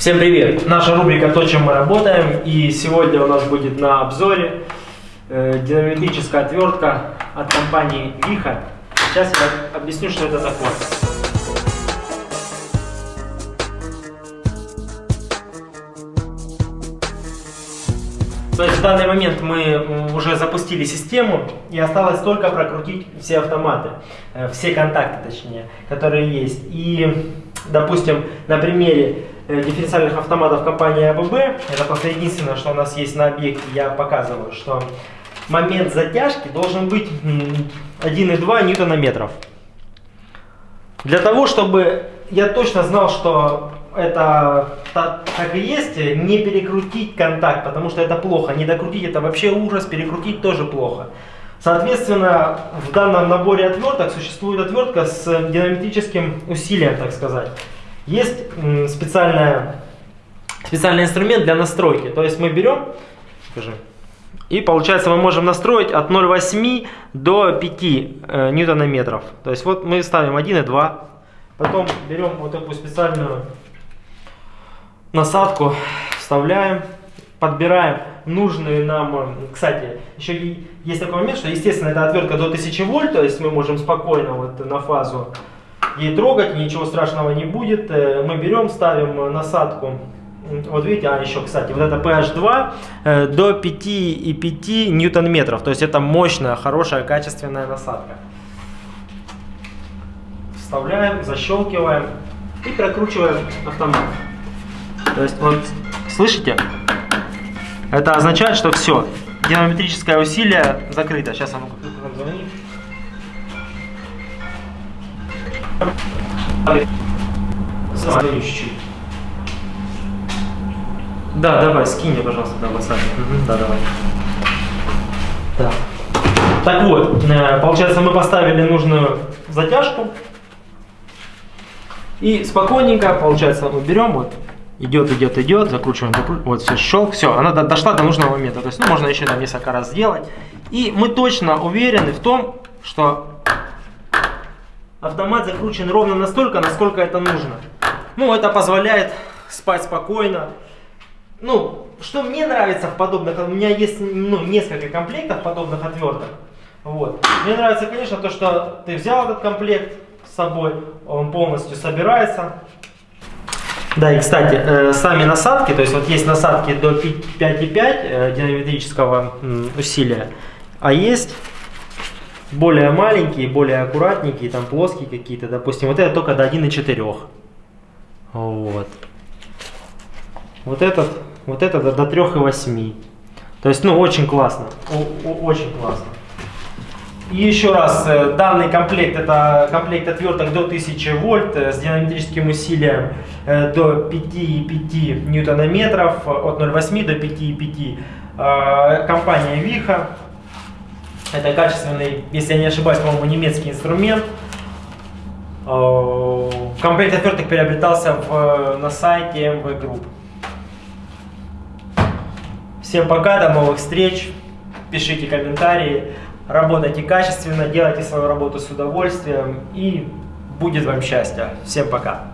Всем привет! Наша рубрика «То, чем мы работаем» и сегодня у нас будет на обзоре э, динамометрическая отвертка от компании Виха. Сейчас я объясню, что это корпус. То есть в данный момент мы уже запустили систему и осталось только прокрутить все автоматы, э, все контакты точнее, которые есть. И, допустим, на примере дифференциальных автоматов компании АББ, это просто единственное, что у нас есть на объекте, я показываю, что момент затяжки должен быть 1,2 ньютона метров. Для того, чтобы я точно знал, что это так, так и есть, не перекрутить контакт, потому что это плохо. Не докрутить это вообще ужас, перекрутить тоже плохо. Соответственно, в данном наборе отверток существует отвертка с динамическим усилием, так сказать. Есть специальная, специальный инструмент для настройки. То есть мы берем, скажи, и получается мы можем настроить от 0,8 до 5 э, ньютонометров. То есть вот мы ставим 1 и 2. Потом берем вот такую специальную насадку вставляем, подбираем нужные нам, кстати, еще есть такой момент, что естественно эта отвертка до 1000 вольт, то есть мы можем спокойно вот на фазу ей трогать, ничего страшного не будет. Э, мы берем, ставим насадку, вот видите, а еще, кстати, вот это PH2 э, до 5,5 ньютон-метров, то есть это мощная, хорошая, качественная насадка. Вставляем, защелкиваем и прокручиваем автомат. То есть вот, слышите? Это означает, что все, динамометрическое усилие закрыто. Сейчас оно звонит. Чуть-чуть. Да, давай, скинь мне, пожалуйста, да, WhatsApp. Угу, да, давай. Так. Так вот, э, получается, мы поставили нужную затяжку. И спокойненько, получается, мы берем вот идет, идет, идет, закручиваем, закручиваем, вот все, щелк, все, она дошла до нужного момента. То есть, ну, можно еще там несколько раз сделать. И мы точно уверены в том, что автомат закручен ровно настолько, насколько это нужно. Ну, это позволяет спать спокойно. Ну, что мне нравится в подобных, у меня есть ну, несколько комплектов подобных отверток. Вот. Мне нравится, конечно, то, что ты взял этот комплект с собой, он полностью собирается, да, и кстати, э, сами насадки, то есть вот есть насадки до 5,5 э, динамометрического усилия, а есть более маленькие, более аккуратненькие, там плоские какие-то, допустим, вот это только до 1,4. Вот. Вот этот, вот это до, до 3,8. То есть, ну, очень классно, о, о, очень классно. И еще раз, э, данный комплект это комплект отверток до 1000 вольт э, с динамическим усилием э, до 5,5 ньютонометров, от 0,8 до 5,5. Компания Виха. Это качественный, если я не ошибаюсь, по-моему, немецкий инструмент. Комплект отверток приобретался в, на сайте MV Group. Всем пока, до новых встреч. Пишите комментарии работайте качественно, делайте свою работу с удовольствием и будет вам счастье. Всем пока!